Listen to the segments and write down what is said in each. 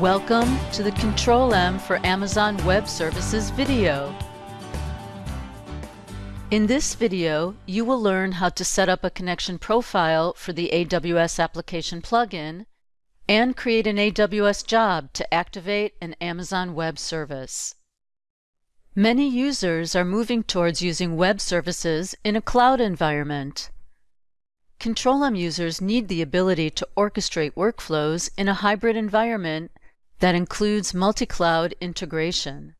Welcome to the Control M for Amazon Web Services video. In this video, you will learn how to set up a connection profile for the AWS application plugin and create an AWS job to activate an Amazon Web Service. Many users are moving towards using web services in a cloud environment. Control-M users need the ability to orchestrate workflows in a hybrid environment that includes multi-cloud integration.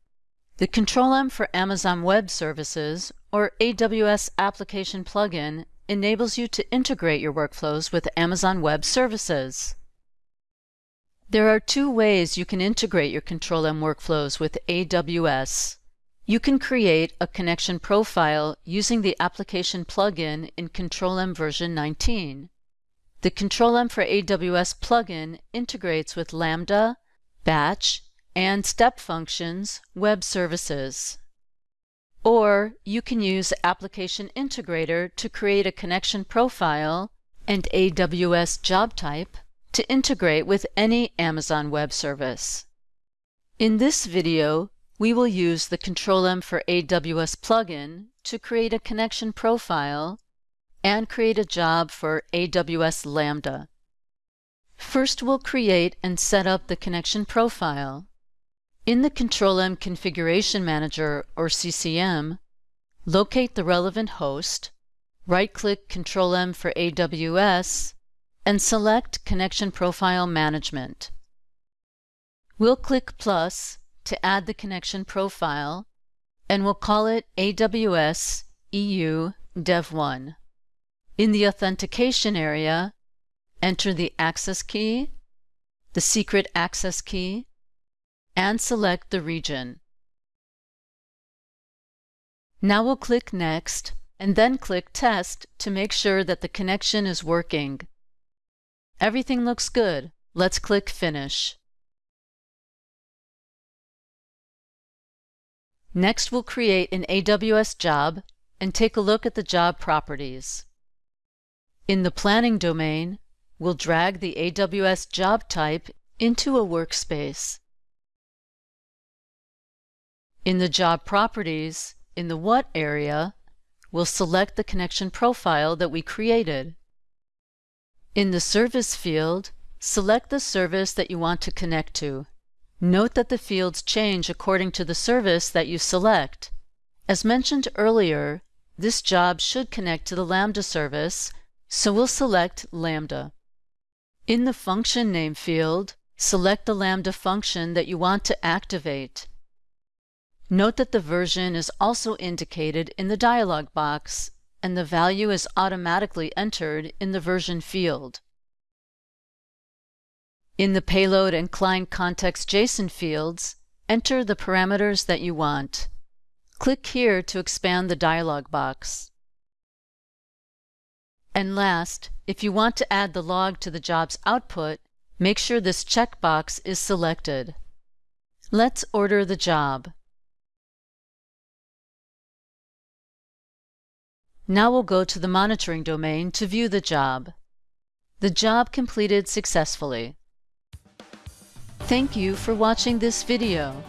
The Control-M for Amazon Web Services, or AWS Application Plugin, enables you to integrate your workflows with Amazon Web Services. There are two ways you can integrate your Control-M workflows with AWS. You can create a connection profile using the application plugin in Control-M version 19. The Control-M for AWS plugin integrates with Lambda, Batch, and Step Functions web services. Or you can use Application Integrator to create a connection profile and AWS job type to integrate with any Amazon Web Service. In this video, we will use the Control-M for AWS plugin to create a connection profile and create a job for AWS Lambda. First, we'll create and set up the connection profile. In the Control-M Configuration Manager, or CCM, locate the relevant host, right-click Control-M for AWS, and select Connection Profile Management. We'll click plus to add the connection profile, and we'll call it AWS EU Dev1. In the authentication area, enter the access key, the secret access key, and select the region. Now we'll click Next and then click Test to make sure that the connection is working. Everything looks good. Let's click Finish. Next, we'll create an AWS job and take a look at the job properties. In the Planning domain, we'll drag the AWS job type into a workspace. In the Job Properties, in the What area, we'll select the connection profile that we created. In the Service field, select the service that you want to connect to. Note that the fields change according to the service that you select. As mentioned earlier, this job should connect to the Lambda service, so we'll select Lambda. In the Function Name field, select the Lambda function that you want to activate. Note that the version is also indicated in the dialog box, and the value is automatically entered in the version field. In the Payload and Client Context JSON fields, enter the parameters that you want. Click here to expand the dialog box. And last, if you want to add the log to the job's output, make sure this checkbox is selected. Let's order the job. Now we'll go to the monitoring domain to view the job. The job completed successfully. Thank you for watching this video.